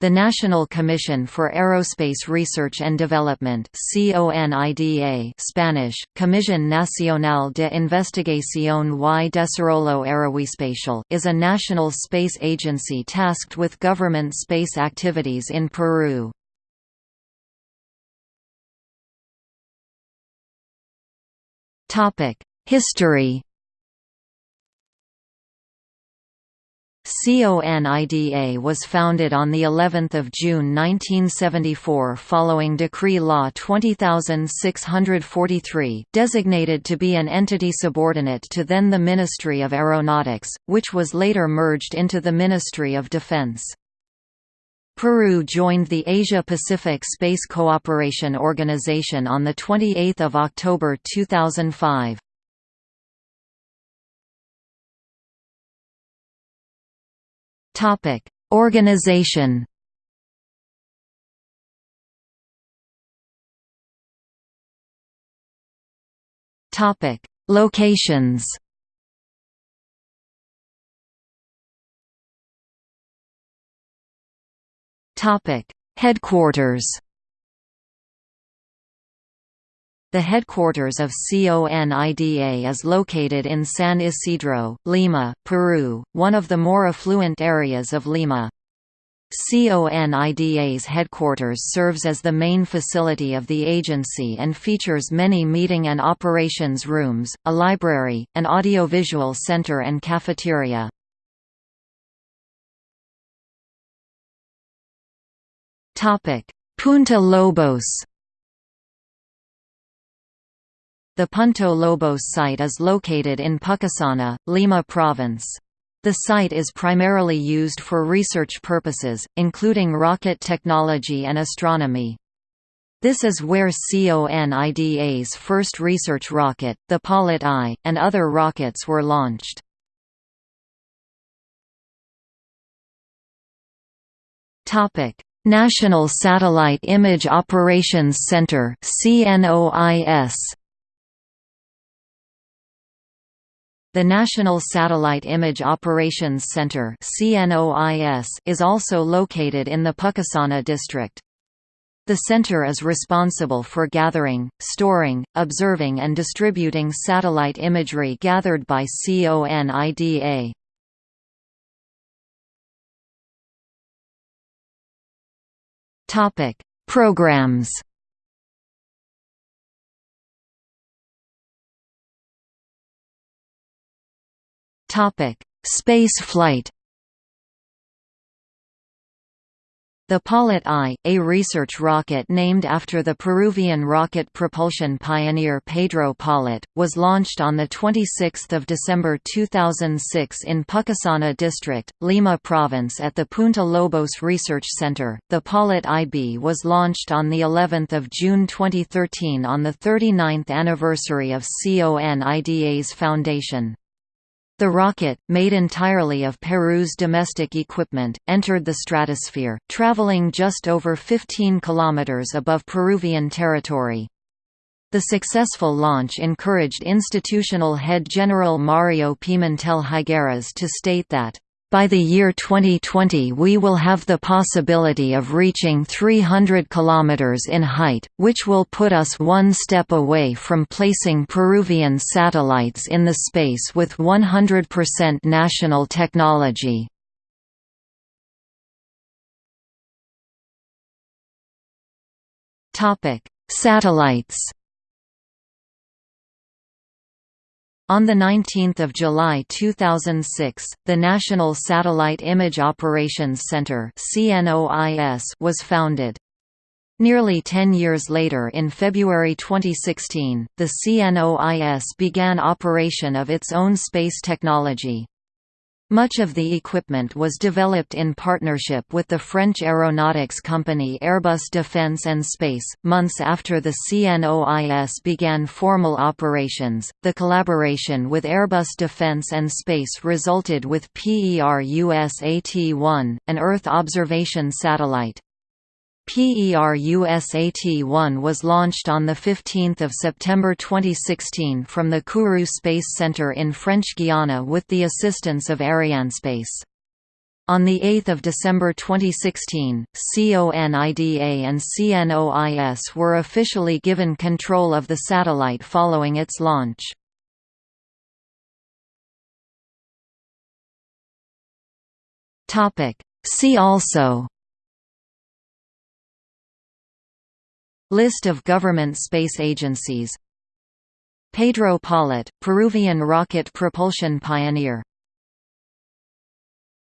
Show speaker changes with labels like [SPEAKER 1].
[SPEAKER 1] The National Commission for Aerospace Research and Development Spanish, Comisión Nacional de Investigación y Desarrollo Aeroespacial is a national space agency tasked with government space activities in Peru. History CONIDA was founded on the 11th of June 1974 following Decree Law 20643, designated to be an entity subordinate to then the Ministry of Aeronautics, which was later merged into the Ministry of Defense. Peru joined the Asia-Pacific Space Cooperation Organization on 28 October 2005.
[SPEAKER 2] Topic: Organization.
[SPEAKER 1] Topic: Locations. Topic: Headquarters. The headquarters of CONIDA is located in San Isidro, Lima, Peru, one of the more affluent areas of Lima. CONIDA's headquarters serves as the main facility of the agency and features many meeting and operations rooms, a library, an audiovisual center and cafeteria. Punta Lobos The Punta Lobos site is located in Pucusana, Lima Province. The site is primarily used for research purposes, including rocket technology and astronomy. This is where CONIDA's first research rocket, the Paulet I, and other rockets were launched. National Satellite Image Operations Center CNOIS The National Satellite Image Operations Center is also located in the Pucusana district. The center is responsible for gathering, storing, observing and distributing satellite imagery gathered by CONIDA. Programs Topic: Space flight. The Paulet I, a research rocket named after the Peruvian rocket propulsion pioneer Pedro Paulet, was launched on 26 December 2006 in Pucusana District, Lima Province at the Punta Lobos Research Center. The Paulet IB was launched on of June 2013 on the 39th anniversary of CONIDA's foundation. The rocket, made entirely of Peru's domestic equipment, entered the stratosphere, traveling just over 15 kilometers above Peruvian territory. The successful launch encouraged institutional head General Mario Pimentel Higueras to state that by the year 2020 we will have the possibility of reaching 300 km in height, which will put us one step away from placing Peruvian satellites in the space with 100% national technology. Satellites On 19 July 2006, the National Satellite Image Operations Center was founded. Nearly ten years later in February 2016, the CNOIS began operation of its own space technology. Much of the equipment was developed in partnership with the French aeronautics company Airbus Defence and Space. Months after the CNOIS began formal operations, the collaboration with Airbus Defence and Space resulted with PERUSAT-1, an Earth observation satellite. PERUSAT-1 was launched on 15 September 2016 from the Kourou Space Center in French Guiana with the assistance of Arianespace. On 8 December 2016, CONIDA and CNOIS were officially given control of the satellite following its launch. See also List of government space agencies. Pedro Paulet, Peruvian rocket propulsion pioneer